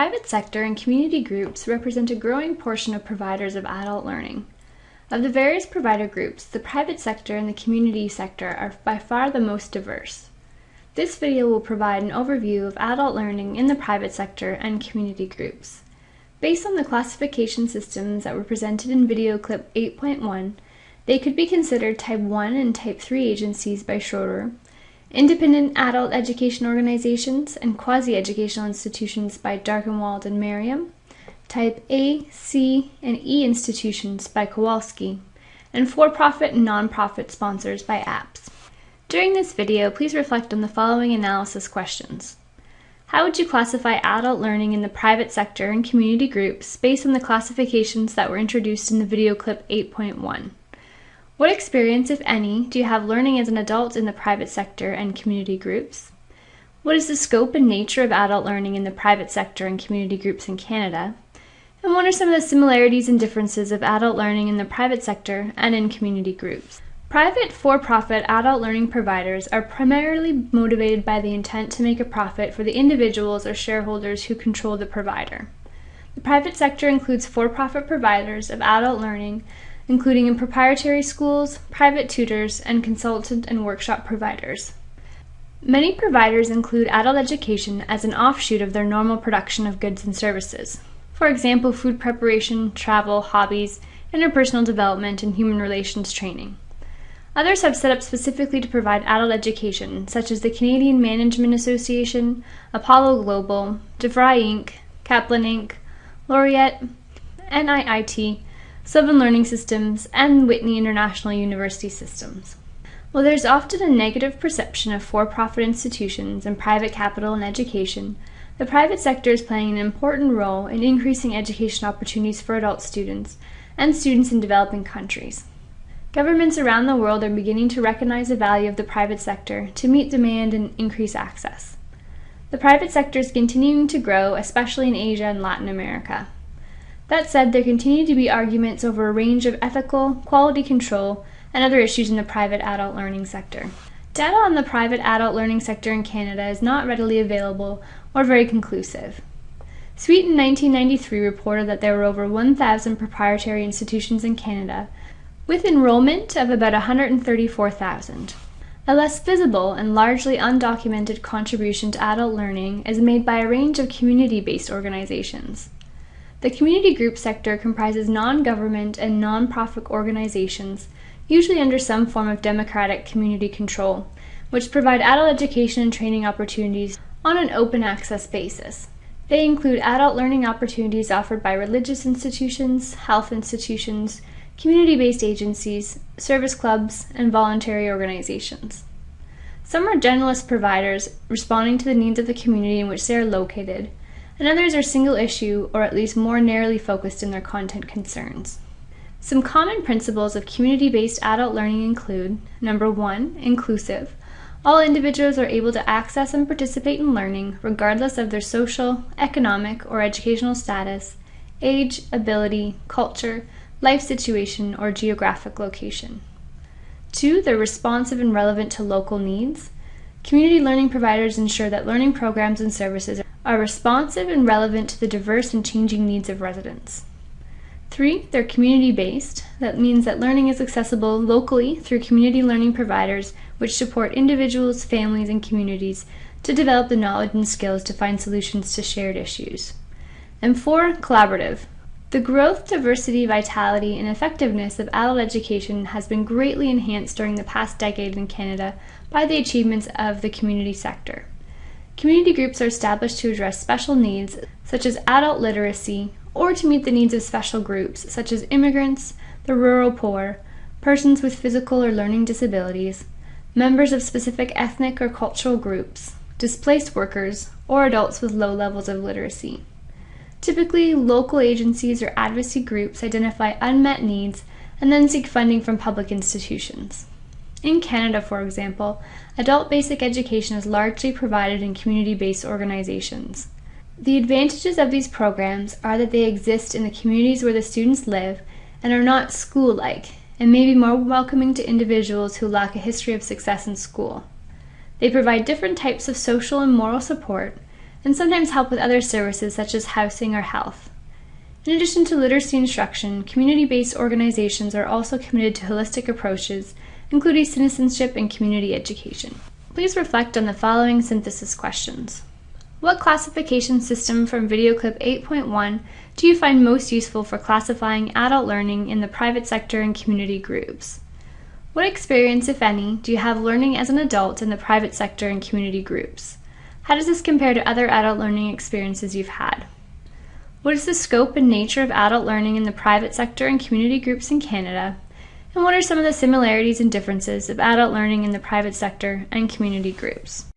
private sector and community groups represent a growing portion of providers of adult learning. Of the various provider groups, the private sector and the community sector are by far the most diverse. This video will provide an overview of adult learning in the private sector and community groups. Based on the classification systems that were presented in video clip 8.1, they could be considered Type 1 and Type 3 agencies by Schroeder, independent adult education organizations and quasi-educational institutions by Darkenwald and Merriam, Type A, C, and E institutions by Kowalski, and for-profit and non-profit sponsors by APPS. During this video, please reflect on the following analysis questions. How would you classify adult learning in the private sector and community groups based on the classifications that were introduced in the video clip 8.1? What experience, if any, do you have learning as an adult in the private sector and community groups? What is the scope and nature of adult learning in the private sector and community groups in Canada? And what are some of the similarities and differences of adult learning in the private sector and in community groups? Private for-profit adult learning providers are primarily motivated by the intent to make a profit for the individuals or shareholders who control the provider. The private sector includes for-profit providers of adult learning including in proprietary schools, private tutors, and consultant and workshop providers. Many providers include adult education as an offshoot of their normal production of goods and services. For example, food preparation, travel, hobbies, interpersonal development, and human relations training. Others have set up specifically to provide adult education, such as the Canadian Management Association, Apollo Global, DeVry Inc., Kaplan Inc., Laureate, NIIT, Sylvan Learning Systems, and Whitney International University Systems. While there's often a negative perception of for-profit institutions and private capital in education, the private sector is playing an important role in increasing education opportunities for adult students and students in developing countries. Governments around the world are beginning to recognize the value of the private sector to meet demand and increase access. The private sector is continuing to grow, especially in Asia and Latin America. That said, there continue to be arguments over a range of ethical, quality control, and other issues in the private adult learning sector. Data on the private adult learning sector in Canada is not readily available or very conclusive. Sweet in 1993 reported that there were over 1,000 proprietary institutions in Canada, with enrollment of about 134,000. A less visible and largely undocumented contribution to adult learning is made by a range of community-based organizations. The community group sector comprises non-government and non-profit organizations, usually under some form of democratic community control, which provide adult education and training opportunities on an open access basis. They include adult learning opportunities offered by religious institutions, health institutions, community-based agencies, service clubs, and voluntary organizations. Some are generalist providers responding to the needs of the community in which they are located, and others are single issue or at least more narrowly focused in their content concerns. Some common principles of community-based adult learning include, number one, inclusive. All individuals are able to access and participate in learning regardless of their social, economic, or educational status, age, ability, culture, life situation, or geographic location. Two, they're responsive and relevant to local needs. Community learning providers ensure that learning programs and services are responsive and relevant to the diverse and changing needs of residents. Three, they're community-based. That means that learning is accessible locally through community learning providers which support individuals, families, and communities to develop the knowledge and skills to find solutions to shared issues. And four, collaborative. The growth, diversity, vitality, and effectiveness of adult education has been greatly enhanced during the past decade in Canada by the achievements of the community sector. Community groups are established to address special needs, such as adult literacy, or to meet the needs of special groups, such as immigrants, the rural poor, persons with physical or learning disabilities, members of specific ethnic or cultural groups, displaced workers, or adults with low levels of literacy. Typically, local agencies or advocacy groups identify unmet needs and then seek funding from public institutions. In Canada, for example, adult basic education is largely provided in community-based organizations. The advantages of these programs are that they exist in the communities where the students live and are not school-like, and may be more welcoming to individuals who lack a history of success in school. They provide different types of social and moral support, and sometimes help with other services such as housing or health. In addition to literacy instruction, community-based organizations are also committed to holistic approaches, including citizenship and community education. Please reflect on the following synthesis questions. What classification system from video clip 8.1 do you find most useful for classifying adult learning in the private sector and community groups? What experience, if any, do you have learning as an adult in the private sector and community groups? How does this compare to other adult learning experiences you've had? What is the scope and nature of adult learning in the private sector and community groups in Canada? And what are some of the similarities and differences of adult learning in the private sector and community groups?